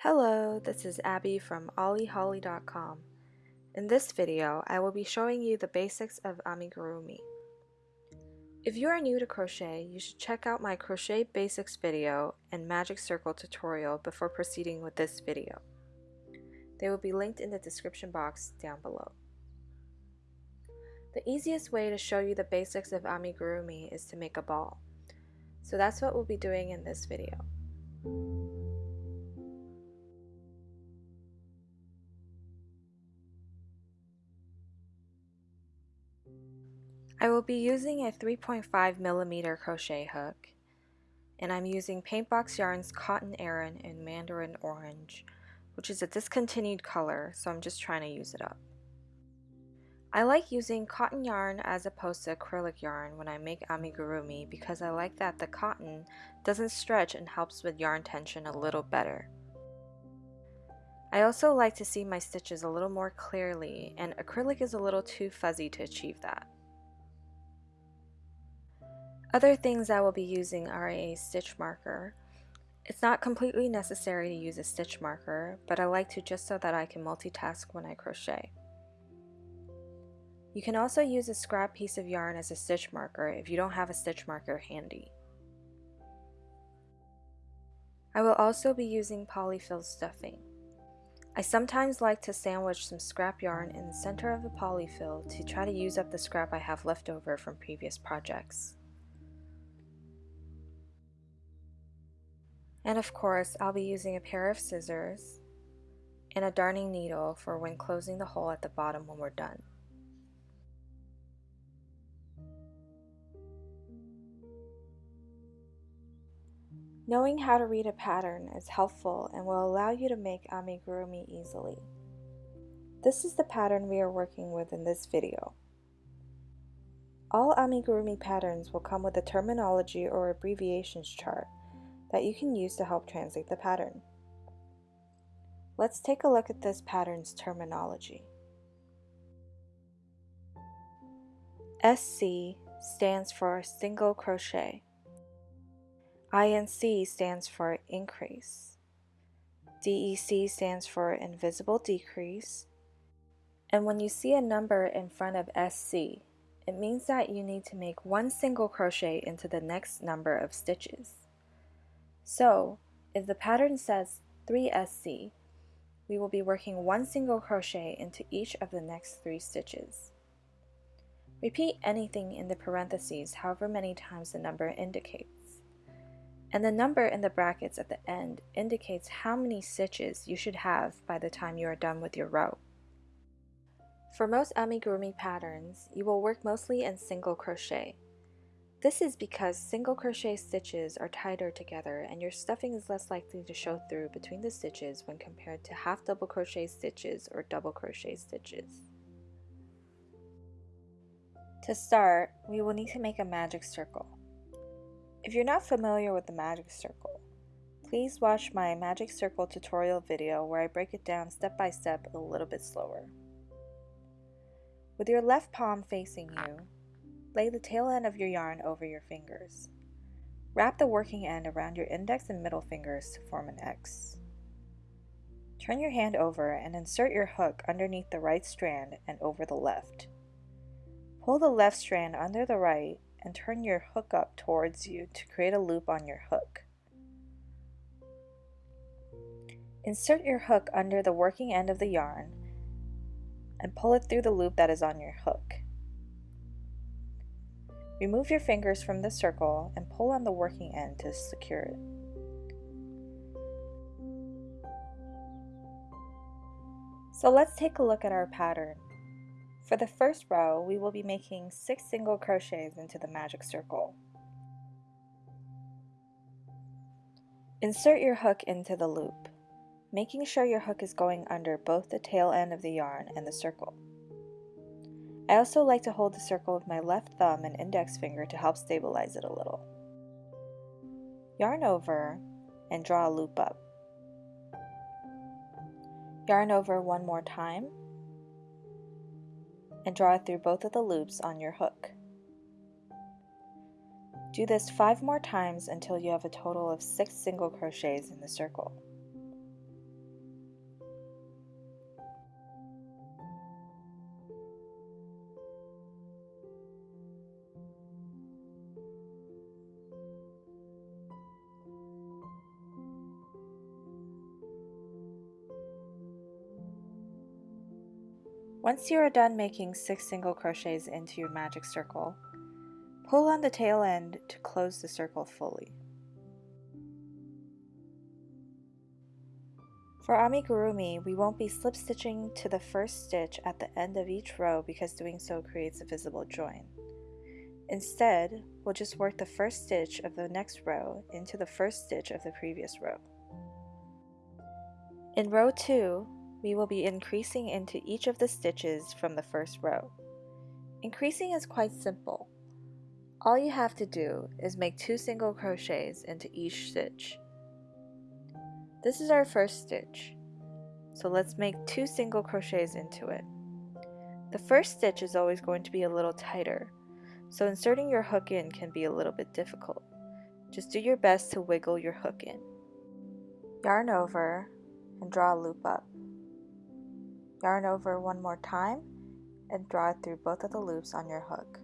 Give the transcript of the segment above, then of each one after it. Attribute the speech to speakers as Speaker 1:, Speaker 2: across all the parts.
Speaker 1: Hello, this is Abby from OllieHolly.com. In this video, I will be showing you the basics of amigurumi. If you are new to crochet, you should check out my crochet basics video and magic circle tutorial before proceeding with this video. They will be linked in the description box down below. The easiest way to show you the basics of amigurumi is to make a ball. So that's what we'll be doing in this video. I will be using a 3.5 millimeter crochet hook and I'm using Paintbox Yarns Cotton Aran in Mandarin Orange which is a discontinued color so I'm just trying to use it up. I like using cotton yarn as opposed to acrylic yarn when I make amigurumi because I like that the cotton doesn't stretch and helps with yarn tension a little better. I also like to see my stitches a little more clearly and acrylic is a little too fuzzy to achieve that. Other things I will be using are a stitch marker. It's not completely necessary to use a stitch marker, but I like to just so that I can multitask when I crochet. You can also use a scrap piece of yarn as a stitch marker if you don't have a stitch marker handy. I will also be using polyfill stuffing. I sometimes like to sandwich some scrap yarn in the center of the polyfill to try to use up the scrap I have left over from previous projects. And of course, I'll be using a pair of scissors and a darning needle for when closing the hole at the bottom when we're done. Knowing how to read a pattern is helpful and will allow you to make amigurumi easily. This is the pattern we are working with in this video. All amigurumi patterns will come with a terminology or abbreviations chart that you can use to help translate the pattern. Let's take a look at this pattern's terminology. SC stands for single crochet. INC stands for increase. DEC stands for invisible decrease. And when you see a number in front of SC, it means that you need to make one single crochet into the next number of stitches. So, if the pattern says 3SC, we will be working one single crochet into each of the next three stitches. Repeat anything in the parentheses however many times the number indicates. And the number in the brackets at the end indicates how many stitches you should have by the time you are done with your row. For most amigurumi patterns, you will work mostly in single crochet, this is because single crochet stitches are tighter together and your stuffing is less likely to show through between the stitches when compared to half double crochet stitches or double crochet stitches. To start, we will need to make a magic circle. If you're not familiar with the magic circle, please watch my magic circle tutorial video where I break it down step by step a little bit slower. With your left palm facing you, Lay the tail end of your yarn over your fingers. Wrap the working end around your index and middle fingers to form an X. Turn your hand over and insert your hook underneath the right strand and over the left. Pull the left strand under the right and turn your hook up towards you to create a loop on your hook. Insert your hook under the working end of the yarn and pull it through the loop that is on your hook. Remove your fingers from the circle and pull on the working end to secure it. So let's take a look at our pattern. For the first row, we will be making 6 single crochets into the magic circle. Insert your hook into the loop, making sure your hook is going under both the tail end of the yarn and the circle. I also like to hold the circle with my left thumb and index finger to help stabilize it a little. Yarn over and draw a loop up. Yarn over one more time and draw it through both of the loops on your hook. Do this five more times until you have a total of six single crochets in the circle. Once you are done making 6 single crochets into your magic circle, pull on the tail end to close the circle fully. For amigurumi, we won't be slip stitching to the first stitch at the end of each row because doing so creates a visible join. Instead, we'll just work the first stitch of the next row into the first stitch of the previous row. In row 2, we will be increasing into each of the stitches from the first row. Increasing is quite simple. All you have to do is make two single crochets into each stitch. This is our first stitch, so let's make two single crochets into it. The first stitch is always going to be a little tighter, so inserting your hook in can be a little bit difficult. Just do your best to wiggle your hook in. Yarn over and draw a loop up. Yarn over one more time and draw it through both of the loops on your hook.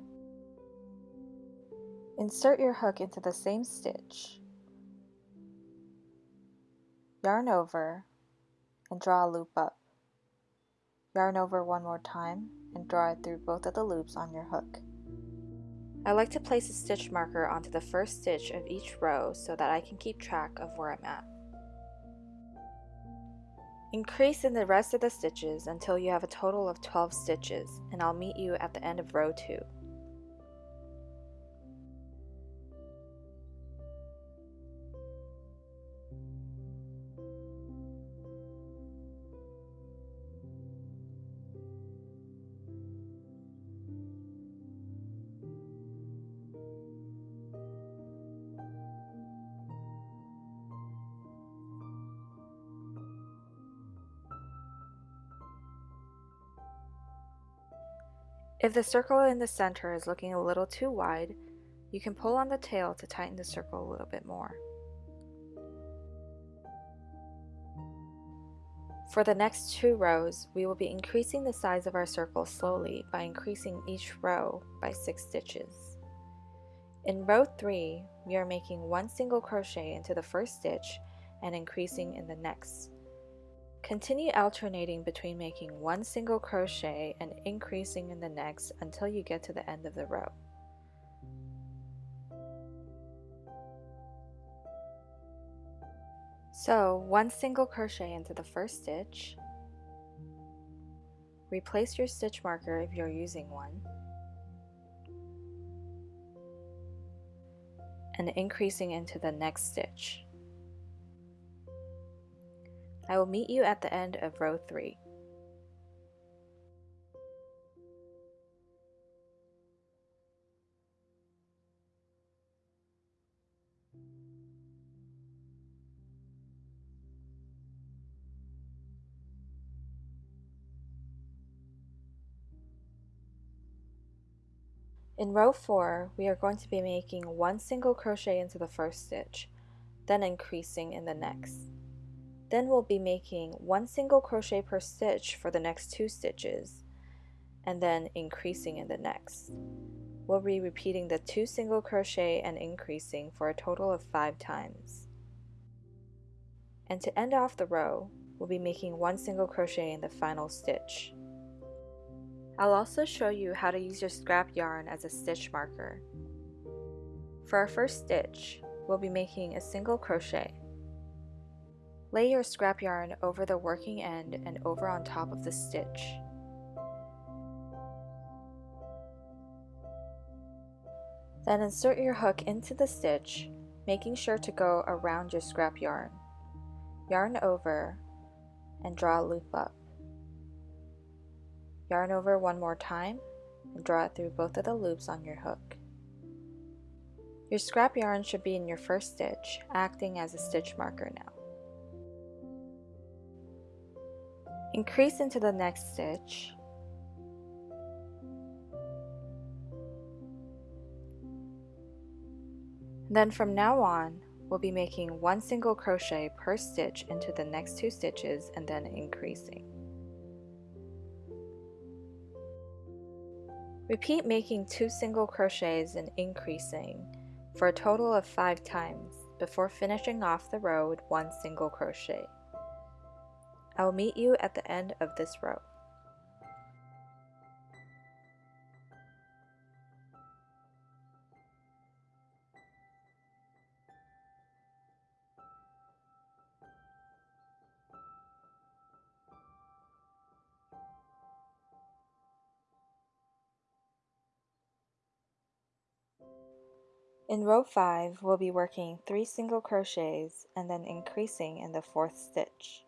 Speaker 1: Insert your hook into the same stitch. Yarn over and draw a loop up. Yarn over one more time and draw it through both of the loops on your hook. I like to place a stitch marker onto the first stitch of each row so that I can keep track of where I'm at. Increase in the rest of the stitches until you have a total of 12 stitches, and I'll meet you at the end of row 2. If the circle in the center is looking a little too wide, you can pull on the tail to tighten the circle a little bit more. For the next two rows, we will be increasing the size of our circle slowly by increasing each row by 6 stitches. In row 3, we are making one single crochet into the first stitch and increasing in the next. Continue alternating between making one single crochet and increasing in the next until you get to the end of the row. So one single crochet into the first stitch, replace your stitch marker if you're using one, and increasing into the next stitch. I will meet you at the end of row 3. In row 4, we are going to be making one single crochet into the first stitch, then increasing in the next. Then we'll be making one single crochet per stitch for the next two stitches and then increasing in the next. We'll be repeating the two single crochet and increasing for a total of five times. And to end off the row, we'll be making one single crochet in the final stitch. I'll also show you how to use your scrap yarn as a stitch marker. For our first stitch, we'll be making a single crochet. Lay your scrap yarn over the working end and over on top of the stitch. Then insert your hook into the stitch, making sure to go around your scrap yarn. Yarn over and draw a loop up. Yarn over one more time and draw it through both of the loops on your hook. Your scrap yarn should be in your first stitch, acting as a stitch marker now. Increase into the next stitch. Then from now on, we'll be making one single crochet per stitch into the next two stitches and then increasing. Repeat making two single crochets and increasing for a total of five times before finishing off the row with one single crochet. I will meet you at the end of this row. In row 5, we'll be working 3 single crochets and then increasing in the fourth stitch.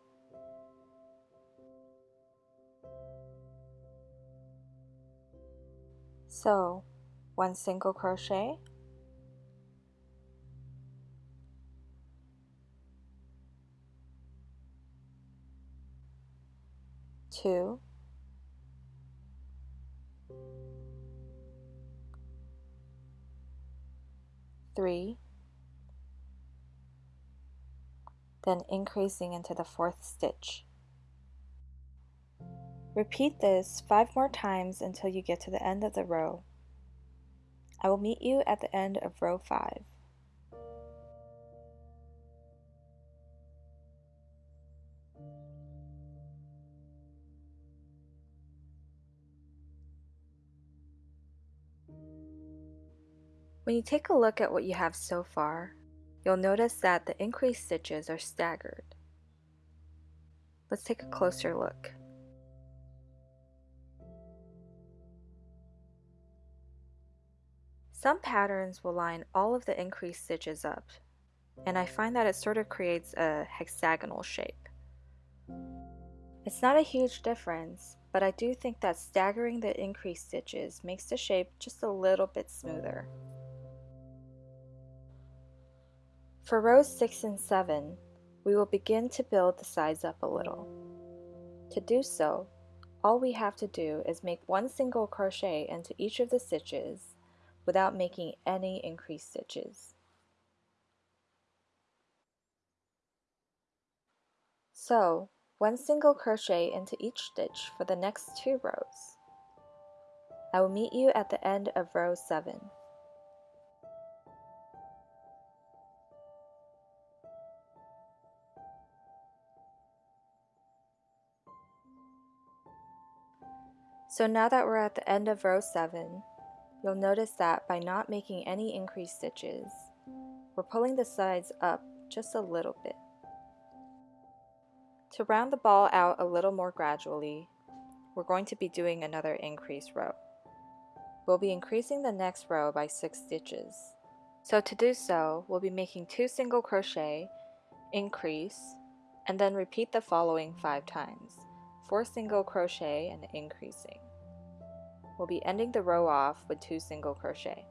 Speaker 1: So, 1 single crochet, two, three, then increasing into the fourth stitch. Repeat this five more times until you get to the end of the row. I will meet you at the end of row 5. When you take a look at what you have so far, you'll notice that the increased stitches are staggered. Let's take a closer look. Some patterns will line all of the increased stitches up, and I find that it sort of creates a hexagonal shape. It's not a huge difference, but I do think that staggering the increased stitches makes the shape just a little bit smoother. For rows 6 and 7, we will begin to build the sides up a little. To do so, all we have to do is make one single crochet into each of the stitches without making any increased stitches. So, one single crochet into each stitch for the next two rows. I will meet you at the end of row 7. So now that we're at the end of row 7, you'll notice that by not making any increased stitches, we're pulling the sides up just a little bit. To round the ball out a little more gradually, we're going to be doing another increase row. We'll be increasing the next row by 6 stitches. So to do so, we'll be making 2 single crochet, increase, and then repeat the following 5 times. 4 single crochet and increasing. We'll be ending the row off with 2 single crochet.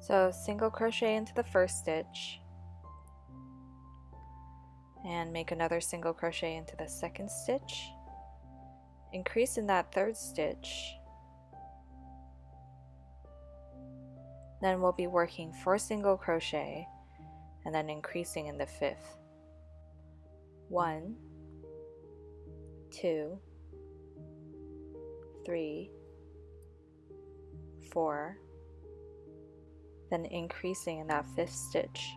Speaker 1: So single crochet into the first stitch and make another single crochet into the second stitch. Increase in that third stitch. Then we'll be working 4 single crochet and then increasing in the fifth. One, two, three, four, then increasing in that fifth stitch.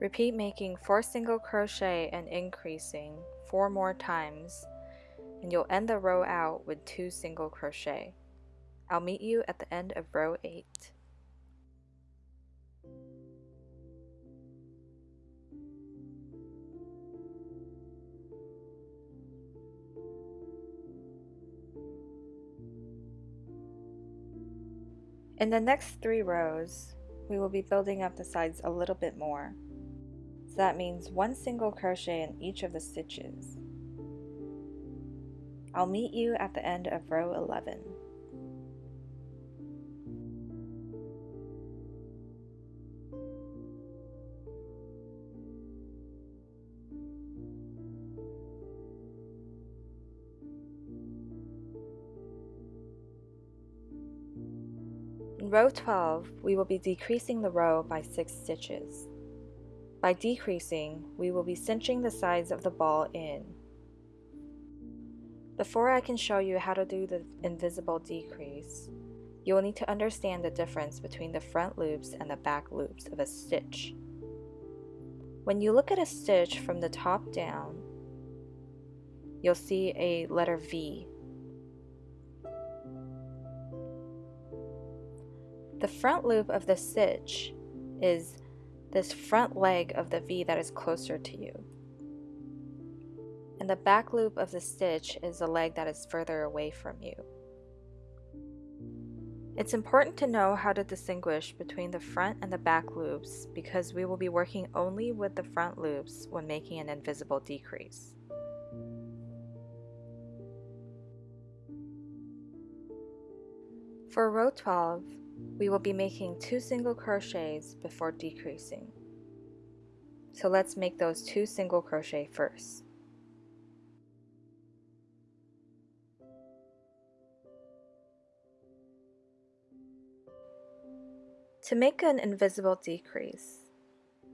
Speaker 1: Repeat making 4 single crochet and increasing 4 more times and you'll end the row out with 2 single crochet. I'll meet you at the end of row 8. In the next three rows, we will be building up the sides a little bit more. So that means one single crochet in each of the stitches. I'll meet you at the end of row 11. Row 12, we will be decreasing the row by 6 stitches. By decreasing, we will be cinching the sides of the ball in. Before I can show you how to do the invisible decrease, you will need to understand the difference between the front loops and the back loops of a stitch. When you look at a stitch from the top down, you'll see a letter V The front loop of the stitch is this front leg of the V that is closer to you. And the back loop of the stitch is the leg that is further away from you. It's important to know how to distinguish between the front and the back loops because we will be working only with the front loops when making an invisible decrease. For row 12, we will be making two single crochets before decreasing. So let's make those two single crochet first. To make an invisible decrease,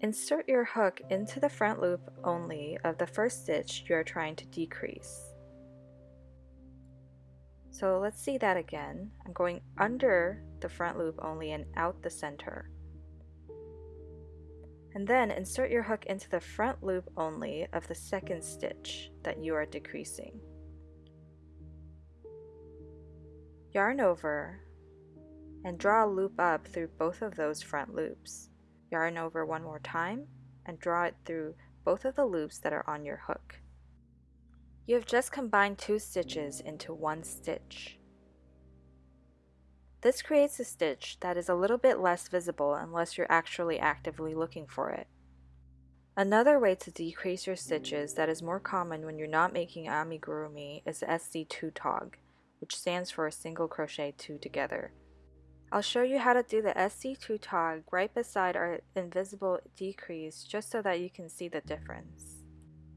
Speaker 1: insert your hook into the front loop only of the first stitch you are trying to decrease. So let's see that again. I'm going under the front loop only and out the center. And then insert your hook into the front loop only of the second stitch that you are decreasing. Yarn over and draw a loop up through both of those front loops. Yarn over one more time and draw it through both of the loops that are on your hook. You have just combined two stitches into one stitch. This creates a stitch that is a little bit less visible unless you're actually actively looking for it. Another way to decrease your stitches that is more common when you're not making amigurumi is the SC2 tog, which stands for a single crochet two together. I'll show you how to do the SC2 tog right beside our invisible decrease just so that you can see the difference.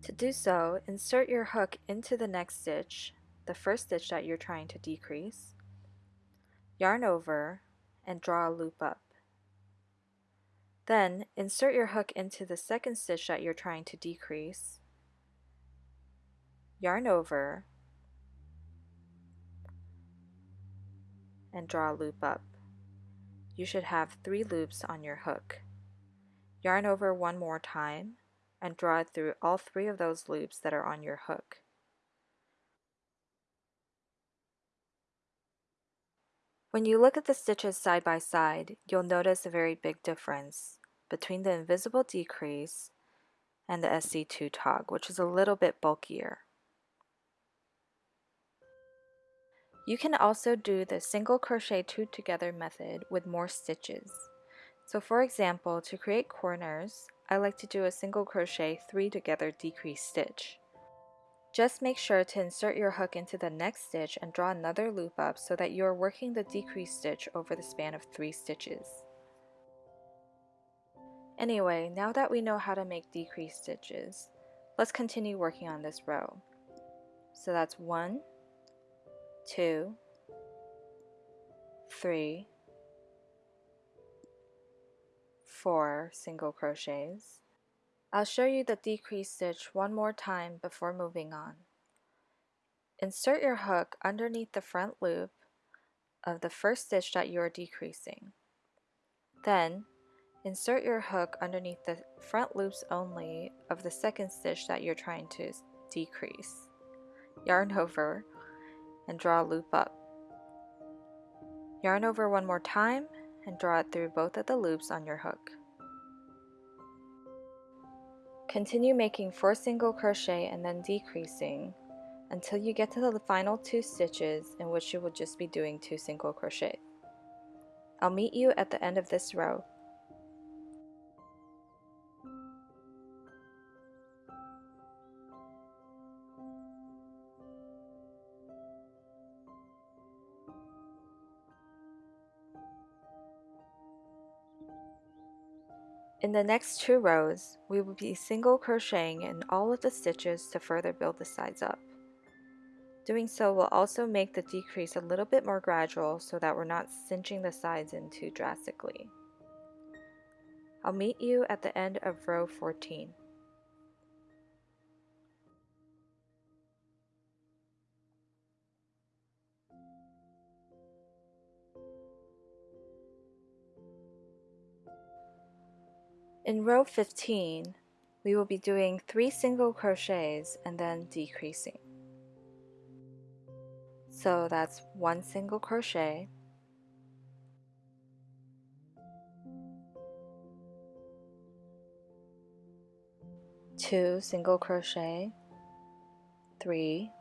Speaker 1: To do so, insert your hook into the next stitch, the first stitch that you're trying to decrease, yarn over, and draw a loop up. Then, insert your hook into the second stitch that you're trying to decrease, yarn over, and draw a loop up you should have three loops on your hook. Yarn over one more time and draw it through all three of those loops that are on your hook. When you look at the stitches side by side, you'll notice a very big difference between the invisible decrease and the SC2 tog, which is a little bit bulkier. You can also do the single crochet two together method with more stitches. So for example, to create corners, I like to do a single crochet three together decrease stitch. Just make sure to insert your hook into the next stitch and draw another loop up so that you are working the decrease stitch over the span of three stitches. Anyway, now that we know how to make decrease stitches, let's continue working on this row. So that's one, two, three, four single crochets. I'll show you the decrease stitch one more time before moving on. Insert your hook underneath the front loop of the first stitch that you are decreasing. Then, insert your hook underneath the front loops only of the second stitch that you're trying to decrease. Yarn over and draw a loop up. Yarn over one more time and draw it through both of the loops on your hook. Continue making 4 single crochet and then decreasing until you get to the final two stitches in which you will just be doing 2 single crochet. I'll meet you at the end of this row. In the next two rows, we will be single crocheting in all of the stitches to further build the sides up. Doing so will also make the decrease a little bit more gradual so that we're not cinching the sides in too drastically. I'll meet you at the end of row 14. In row 15, we will be doing 3 single crochets and then decreasing. So that's 1 single crochet, two single crochet, three,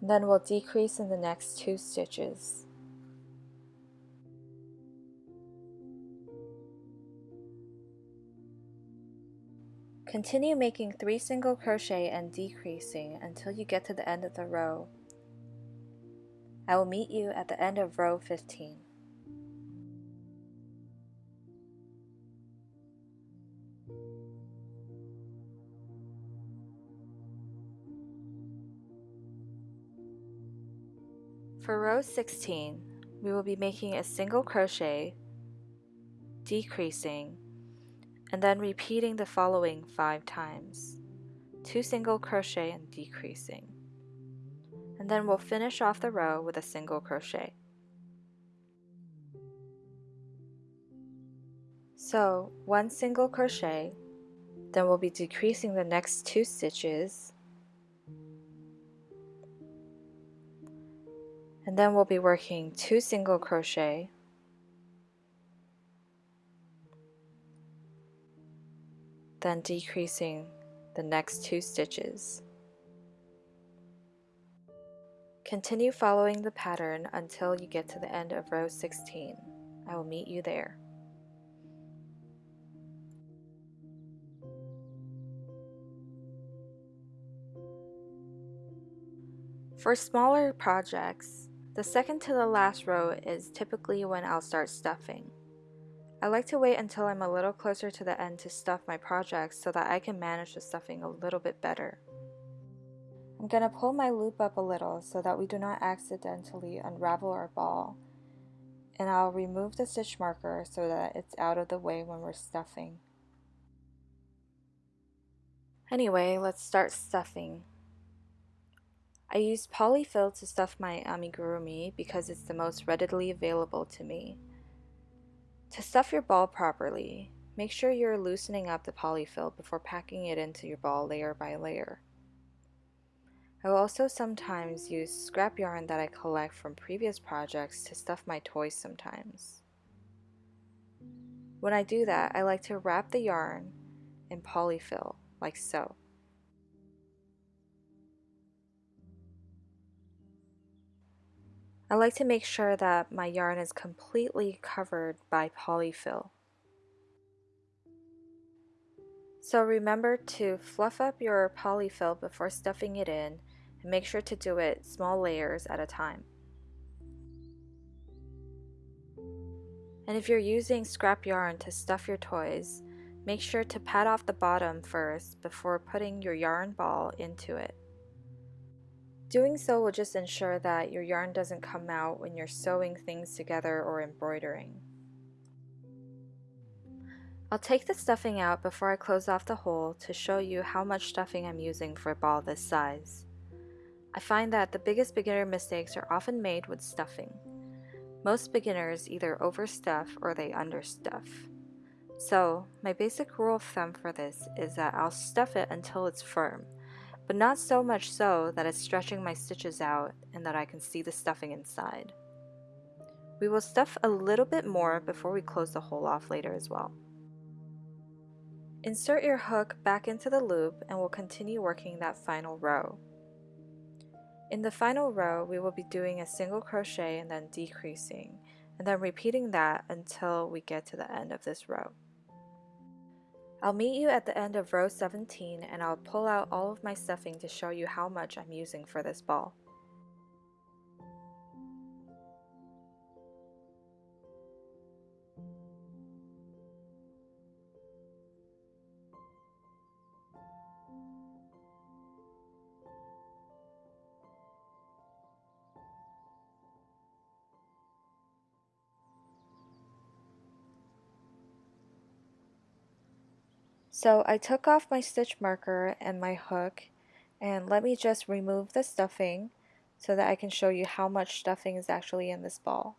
Speaker 1: and then we'll decrease in the next two stitches. Continue making 3 single crochet and decreasing until you get to the end of the row. I will meet you at the end of row 15. For row 16, we will be making a single crochet, decreasing, and then repeating the following five times. Two single crochet and decreasing. And then we'll finish off the row with a single crochet. So one single crochet, then we'll be decreasing the next two stitches, and then we'll be working two single crochet, then decreasing the next two stitches. Continue following the pattern until you get to the end of row 16. I will meet you there. For smaller projects, the second to the last row is typically when I'll start stuffing. I like to wait until I'm a little closer to the end to stuff my projects so that I can manage the stuffing a little bit better. I'm going to pull my loop up a little so that we do not accidentally unravel our ball and I'll remove the stitch marker so that it's out of the way when we're stuffing. Anyway, let's start stuffing. I use polyfill to stuff my amigurumi because it's the most readily available to me. To stuff your ball properly, make sure you're loosening up the polyfill before packing it into your ball layer by layer. I will also sometimes use scrap yarn that I collect from previous projects to stuff my toys sometimes. When I do that, I like to wrap the yarn in polyfill, like so. I like to make sure that my yarn is completely covered by polyfill. So remember to fluff up your polyfill before stuffing it in and make sure to do it small layers at a time. And if you're using scrap yarn to stuff your toys, make sure to pat off the bottom first before putting your yarn ball into it. Doing so will just ensure that your yarn doesn't come out when you're sewing things together or embroidering. I'll take the stuffing out before I close off the hole to show you how much stuffing I'm using for a ball this size. I find that the biggest beginner mistakes are often made with stuffing. Most beginners either overstuff or they understuff. So, my basic rule of thumb for this is that I'll stuff it until it's firm, but not so much so that it's stretching my stitches out and that I can see the stuffing inside. We will stuff a little bit more before we close the hole off later as well. Insert your hook back into the loop and we'll continue working that final row. In the final row, we will be doing a single crochet and then decreasing, and then repeating that until we get to the end of this row. I'll meet you at the end of row 17 and I'll pull out all of my stuffing to show you how much I'm using for this ball. So I took off my stitch marker and my hook and let me just remove the stuffing so that I can show you how much stuffing is actually in this ball.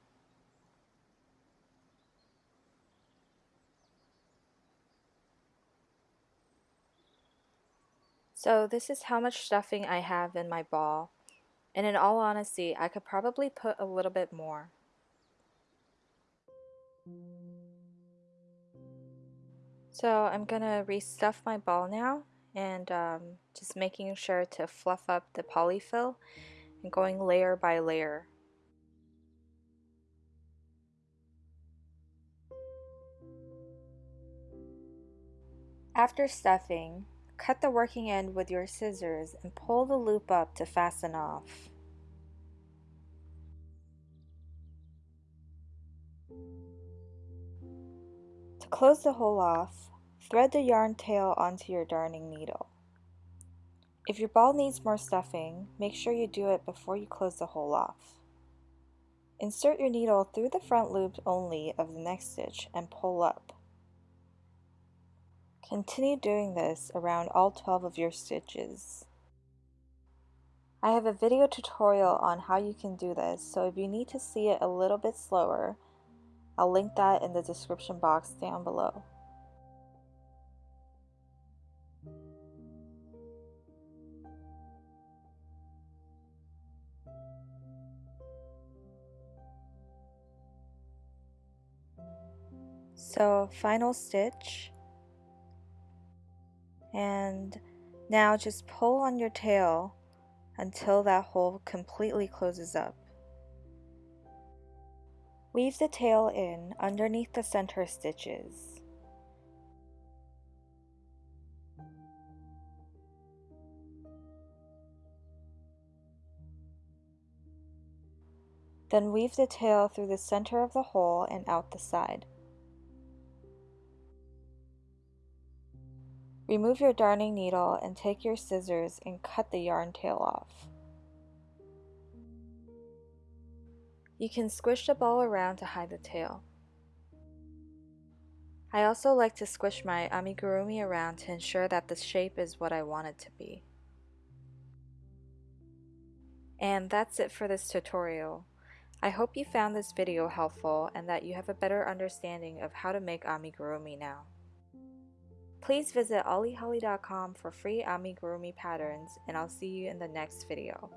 Speaker 1: So this is how much stuffing I have in my ball and in all honesty I could probably put a little bit more. So I'm gonna restuff my ball now and um, just making sure to fluff up the polyfill and going layer by layer. After stuffing, cut the working end with your scissors and pull the loop up to fasten off. To close the hole off, thread the yarn tail onto your darning needle. If your ball needs more stuffing, make sure you do it before you close the hole off. Insert your needle through the front loop only of the next stitch and pull up. Continue doing this around all 12 of your stitches. I have a video tutorial on how you can do this, so if you need to see it a little bit slower, I'll link that in the description box down below. So final stitch and now just pull on your tail until that hole completely closes up. Weave the tail in underneath the center stitches. Then weave the tail through the center of the hole and out the side. Remove your darning needle and take your scissors and cut the yarn tail off. You can squish the ball around to hide the tail. I also like to squish my amigurumi around to ensure that the shape is what I want it to be. And that's it for this tutorial. I hope you found this video helpful and that you have a better understanding of how to make amigurumi now. Please visit ollieholly.com for free amigurumi patterns and I'll see you in the next video.